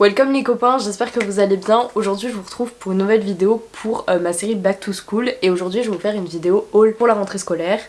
Welcome les copains, j'espère que vous allez bien. Aujourd'hui je vous retrouve pour une nouvelle vidéo pour euh, ma série Back to School et aujourd'hui je vais vous faire une vidéo haul pour la rentrée scolaire.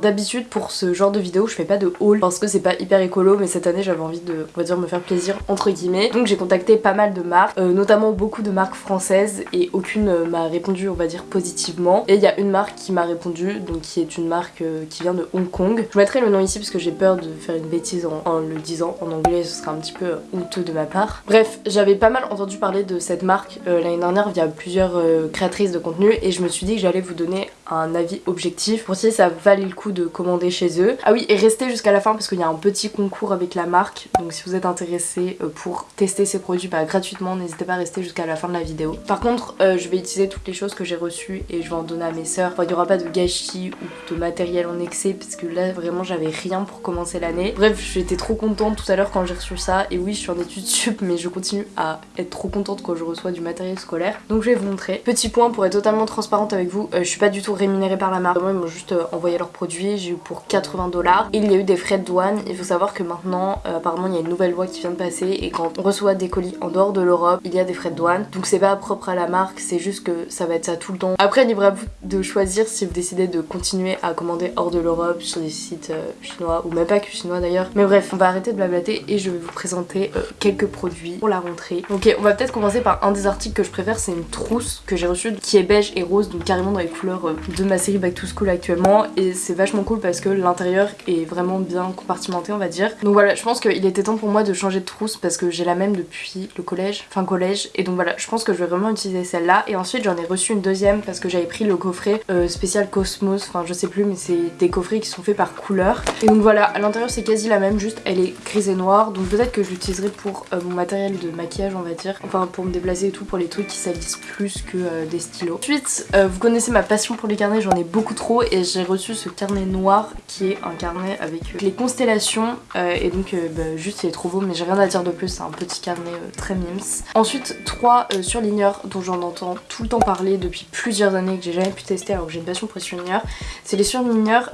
D'habitude pour ce genre de vidéo je fais pas de haul parce que c'est pas hyper écolo mais cette année j'avais envie de on va dire me faire plaisir entre guillemets. Donc j'ai contacté pas mal de marques euh, notamment beaucoup de marques françaises et aucune euh, m'a répondu on va dire positivement. Et il y a une marque qui m'a répondu donc qui est une marque euh, qui vient de Hong Kong. Je mettrai le nom ici parce que j'ai peur de faire une bêtise en, le disant en anglais ce sera un petit peu honteux de ma part. Bref j'avais pas mal entendu parler de cette marque l'année dernière via plusieurs créatrices de contenu et je me suis dit que j'allais vous donner un avis objectif pour si ça valait le coup de commander chez eux. Ah oui et restez jusqu'à la fin parce qu'il y a un petit concours avec la marque donc si vous êtes intéressé euh, pour tester ces produits bah, gratuitement n'hésitez pas à rester jusqu'à la fin de la vidéo. Par contre euh, je vais utiliser toutes les choses que j'ai reçues et je vais en donner à mes sœurs. Il n'y aura pas de gâchis ou de matériel en excès parce que là vraiment j'avais rien pour commencer l'année. Bref j'étais trop contente tout à l'heure quand j'ai reçu ça et oui je suis en études sup mais je continue à être trop contente quand je reçois du matériel scolaire. Donc je vais vous montrer. Petit point pour être totalement transparente avec vous, euh, je suis pas du tout rémunérée par la marque. Vraiment, ils m'ont juste euh, envoyé leurs produits, j'ai eu pour 80 dollars. Il y a eu des frais de douane. Il faut savoir que maintenant, euh, apparemment, il y a une nouvelle loi qui vient de passer et quand on reçoit des colis en dehors de l'Europe, il y a des frais de douane. Donc c'est pas propre à la marque, c'est juste que ça va être ça tout le temps. Après, libre à vous de choisir si vous décidez de continuer à commander hors de l'Europe sur des sites euh, chinois ou même pas que chinois d'ailleurs. Mais bref, on va arrêter de blablater et je vais vous présenter euh, quelques produits pour la rentrée. Ok, on va peut-être commencer par un des articles que je préfère, c'est une trousse que j'ai reçue qui est beige et rose, donc carrément dans les couleurs de ma série Back to School actuellement. Et c'est vachement cool parce que l'intérieur est vraiment bien compartimenté, on va dire. Donc voilà, je pense qu'il était temps pour moi de changer de trousse parce que j'ai la même depuis le collège, fin collège. Et donc voilà, je pense que je vais vraiment utiliser celle-là. Et ensuite, j'en ai reçu une deuxième parce que j'avais pris le coffret euh, spécial Cosmos, enfin je sais plus, mais c'est des coffrets qui sont faits par couleur. Et donc voilà, à l'intérieur c'est quasi la même, juste elle est grise et noire. Donc peut-être que je l'utiliserai pour euh, mon matériel de maquillage, on va dire. Enfin pour me déplacer et tout, pour les trucs qui salissent plus que euh, des stylos. Ensuite, vous connaissez ma passion pour les carnets, j'en ai beaucoup trop et j'ai reçu ce carnet noir qui est un carnet avec euh, les constellations euh, et donc euh, bah, juste il est trop beau mais j'ai rien à dire de plus, c'est un petit carnet très mims. Ensuite, trois surligneurs dont j'en entends tout le temps parler depuis plusieurs années que j'ai jamais pu tester alors que j'ai une passion pour les surligneurs. C'est les surligneurs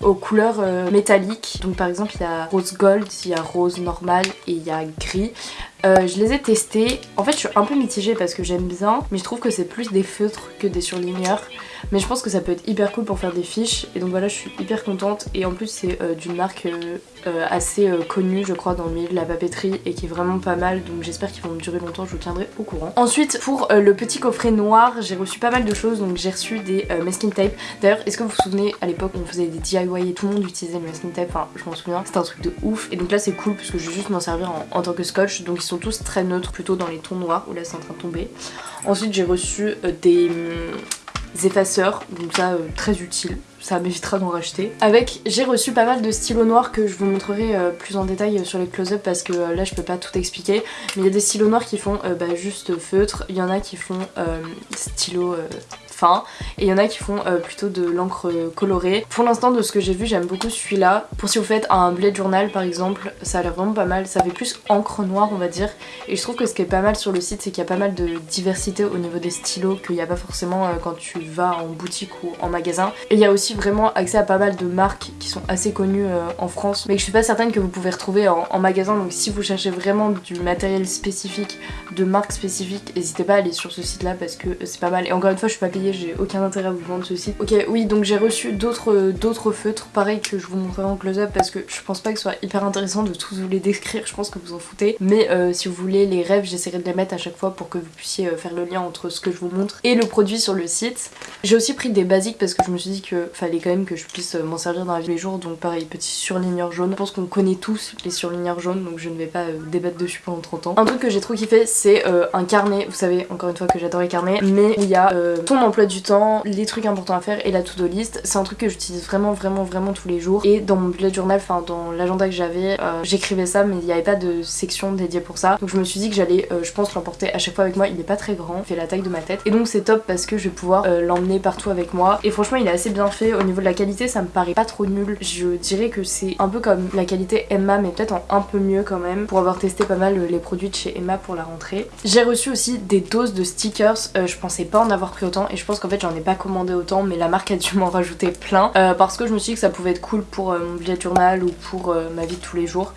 aux couleurs métalliques. Donc par exemple il y a rose gold, il y a rose normal et il y a gris. Je les ai testés. En fait, je suis un peu mitigée parce que j'aime bien, mais je trouve que c'est plus des feutres que des surligneurs. Mais je pense que ça peut être hyper cool pour faire des fiches. Et donc voilà, je suis hyper contente. Et en plus, c'est euh, d'une marque euh, euh, assez connue, je crois, dans le milieu de la papeterie et qui est vraiment pas mal. Donc j'espère qu'ils vont durer longtemps. Je vous tiendrai au courant. Ensuite, pour le petit coffret noir, j'ai reçu pas mal de choses. Donc j'ai reçu des masking tape. D'ailleurs, est-ce que vous vous souvenez à l'époque on faisait des DIY et tout le monde utilisait le masking tape? Enfin, je m'en souviens. C'était un truc de ouf. Et donc là, c'est cool parce que je vais juste m'en servir en, en tant que scotch. Donc ils sont tous très neutres, plutôt dans les tons noirs. Où là, c'est en train de tomber. Ensuite, j'ai reçu des hum, effaceurs, donc ça euh, très utile, ça m'évitera d'en racheter. Avec, j'ai reçu pas mal de stylos noirs que je vous montrerai euh, plus en détail sur les close-up parce que euh, là je peux pas tout expliquer. Mais il y a des stylos noirs qui font euh, bah, juste feutre, il y en a qui font euh, stylo euh, et il y en a qui font euh, plutôt de l'encre euh, colorée. Pour l'instant de ce que j'ai vu j'aime beaucoup celui-là. Pour si vous faites un blade journal par exemple, ça a l'air vraiment pas mal, ça fait plus encre noire on va dire. Et je trouve que ce qui est pas mal sur le site c'est qu'il y a pas mal de diversité au niveau des stylos qu'il n'y a pas forcément euh, quand tu vas en boutique ou en magasin. Et il y a aussi vraiment accès à pas mal de marques qui sont assez connues en France mais que je suis pas certaine que vous pouvez retrouver en, magasin donc si vous cherchez vraiment du matériel spécifique, de marques spécifiques, n'hésitez pas à aller sur ce site là parce que c'est pas mal. Et encore une fois je suis pas payée, j'ai aucun intérêt à vous vendre ce site. Ok oui donc j'ai reçu d'autres d'autres feutres pareil que je vous montrerai en close-up parce que je pense pas que ce soit hyper intéressant de tous vous les décrire, je pense que vous en foutez. Mais euh, si vous voulez les rêves j'essaierai de les mettre à chaque fois pour que vous puissiez euh, faire le lien entre ce que je vous montre et le produit sur le site. J'ai aussi pris des basiques parce que je me suis dit que fallait quand même que je puisse euh, m'en servir dans la vie tous les jours donc pareil petit surligneur jaune. Je pense qu'on connaît tous les surligneurs jaunes donc je ne vais pas euh, débattre dessus pendant 30 ans. Un truc que j'ai trop kiffé c'est euh, un carnet, vous savez encore une fois que j'adore les carnets mais il y a euh, ton emploi du temps, les trucs importants à faire et la to-do list. C'est un truc que j'utilise vraiment vraiment vraiment tous les jours et dans mon bullet journal, enfin dans l'agenda que j'avais, euh, j'écrivais ça mais il n'y avait pas de section dédiée pour ça. Donc je me suis dit que j'allais, euh, je pense, l'emporter à chaque fois avec moi. Il est pas très grand, il fait la taille de ma tête et donc c'est top parce que je vais pouvoir euh, l'emmener partout avec moi. Et franchement, il est assez bien fait. Au niveau de la qualité, ça me paraît pas trop nul. Je dirais que c'est un peu comme la qualité Emma mais peut-être un peu mieux quand même pour avoir testé pas mal les produits de chez Emma pour la rentrée. J'ai reçu aussi des doses de stickers. je pensais pas en avoir pris autant et je pense qu'en fait j'en ai pas commandé autant mais la marque a dû m'en rajouter plein parce que je me suis dit que ça pouvait être cool pour mon billet journal ou pour ma vie de tous les jours.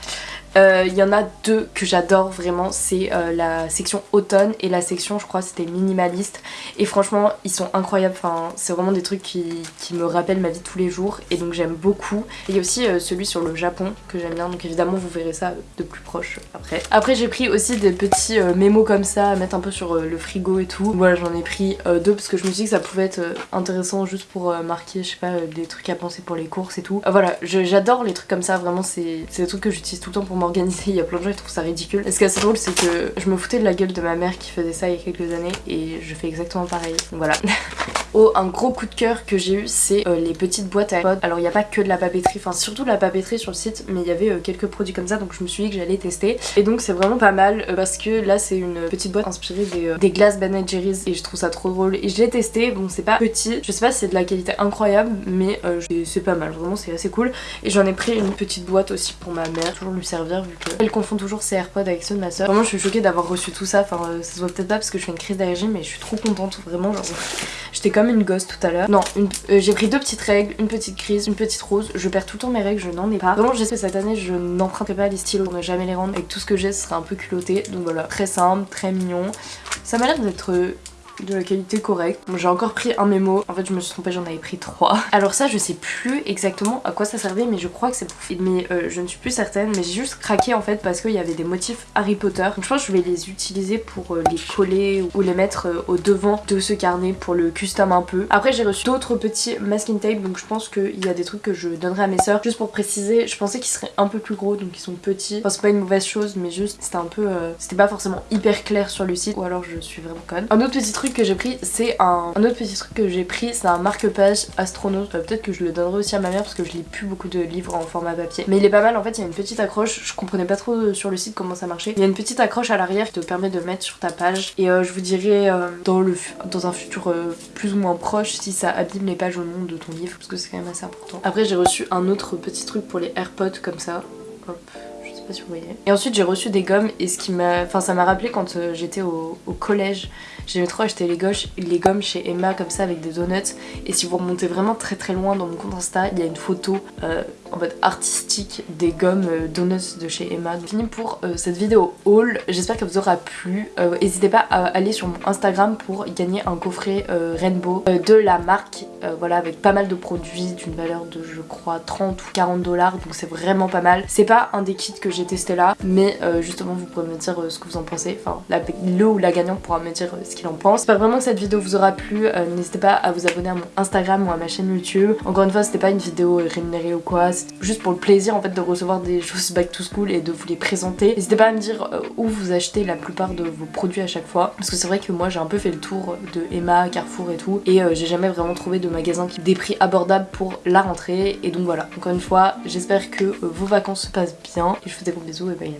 Euh, il y en a deux que j'adore vraiment, c'est euh, la section automne et la section je crois c'était minimaliste et franchement ils sont incroyables, enfin c'est vraiment des trucs qui, me rappellent ma vie tous les jours et donc j'aime beaucoup. Il y a aussi euh, celui sur le Japon que j'aime bien donc évidemment vous verrez ça de plus proche après. Après j'ai pris aussi des petits mémos comme ça à mettre un peu sur le frigo et tout. Voilà j'en ai pris deux parce que je me suis dit que ça pouvait être intéressant juste pour marquer je sais pas des trucs à penser pour les courses et tout. voilà j'adore les trucs comme ça vraiment c'est des trucs que j'utilise tout le temps pour m'organiser, il y a plein de gens qui trouvent ça ridicule. Ce qui est assez drôle, c'est que je me foutais de la gueule de ma mère qui faisait ça il y a quelques années et je fais exactement pareil. Voilà. Oh, un gros coup de cœur que j'ai eu, c'est euh, les petites boîtes à iPod. Alors il n'y a pas que de la papeterie, enfin surtout de la papeterie sur le site, mais il y avait euh, quelques produits comme ça, donc je me suis dit que j'allais tester. Et donc c'est vraiment pas mal euh, parce que là c'est une petite boîte inspirée des, glaces Ben Jerry's et je trouve ça trop drôle. Et je l'ai testé, bon c'est pas petit, je sais pas si c'est de la qualité incroyable, mais c'est pas mal, vraiment c'est assez cool. Et j'en ai pris une petite boîte aussi pour ma mère, toujours lui servir vu qu'elle confond toujours ses AirPods avec ceux de ma soeur. Vraiment je suis choquée d'avoir reçu tout ça, enfin ça se voit peut-être pas parce que je fais une crise d'allergie, mais je suis trop contente, vraiment j'étais comme une gosse tout à l'heure. Non, euh, j'ai pris deux petites règles, une petite crise, une petite rose. Je perds tout le temps mes règles, je n'en ai pas. Vraiment, j'espère que cette année, je n'emprunterai pas les stylos pour ne jamais les rendre. Et que tout ce que j'ai, ce sera un peu culotté. Donc voilà, très simple, très mignon. Ça m'a l'air d'être de la qualité correcte. J'ai encore pris un mémo, en fait je me suis trompée, j'en avais pris trois. Alors ça je sais plus exactement à quoi ça servait mais je crois que c'est pour mais euh, je ne suis plus certaine mais j'ai juste craqué en fait parce qu'il y avait des motifs Harry Potter. Donc je pense que je vais les utiliser pour euh, les coller ou les mettre euh, au devant de ce carnet pour le custom un peu. Après j'ai reçu d'autres petits masking tape donc je pense qu'il y a des trucs que je donnerai à mes soeurs. Juste pour préciser, je pensais qu'ils seraient un peu plus gros donc ils sont petits. Enfin c'est pas une mauvaise chose mais juste c'était un peu... c'était pas forcément hyper clair sur le site ou alors je suis vraiment conne. Un autre petit truc que j'ai pris c'est un... autre petit truc que j'ai pris c'est un marque-page astronaute. Euh, peut-être que je le donnerai aussi à ma mère parce que je lis plus beaucoup de livres en format papier. Mais il est pas mal en fait il y a une petite accroche. Je comprenais pas trop euh, sur le site comment ça marchait. Il y a une petite accroche à l'arrière qui te permet de mettre sur ta page. Et euh, je vous dirai dans, le, dans un futur plus ou moins proche si ça abîme les pages au nom de ton livre parce que c'est quand même assez important. Après j'ai reçu un autre petit truc pour les AirPods comme ça. Hop. Et ensuite j'ai reçu des gommes et ce qui m'a... Enfin ça m'a rappelé quand j'étais au, collège J'aimais trop acheter les, gauches, les gommes chez Emma comme ça avec des donuts. Et si vous remontez vraiment très très loin dans mon compte Insta, il y a une photo euh, en mode artistique des gommes euh, donuts de chez Emma. Donc fini pour euh, cette vidéo haul. J'espère qu'elle vous aura plu. N'hésitez pas à aller sur mon Instagram pour gagner un coffret Rainbow de la marque. voilà avec pas mal de produits d'une valeur de je crois 30 ou 40 dollars. Donc c'est vraiment pas mal. C'est pas un des kits que j'ai testé là. Mais justement vous pourrez me dire ce que vous en pensez. Enfin le ou la gagnante pourra me dire ce en pense. J'espère vraiment que cette vidéo vous aura plu. N'hésitez pas à vous abonner à mon Instagram ou à ma chaîne YouTube. Encore une fois c'était pas une vidéo rémunérée ou quoi juste pour le plaisir en fait de recevoir des choses back to school et de vous les présenter. N'hésitez pas à me dire euh, où vous achetez la plupart de vos produits à chaque fois parce que c'est vrai que moi j'ai un peu fait le tour de Emma, Carrefour et tout et euh, j'ai jamais vraiment trouvé de magasin qui des prix abordables pour la rentrée et donc voilà. Encore une fois j'espère que euh, vos vacances se passent bien et je vous fais des gros bisous et bye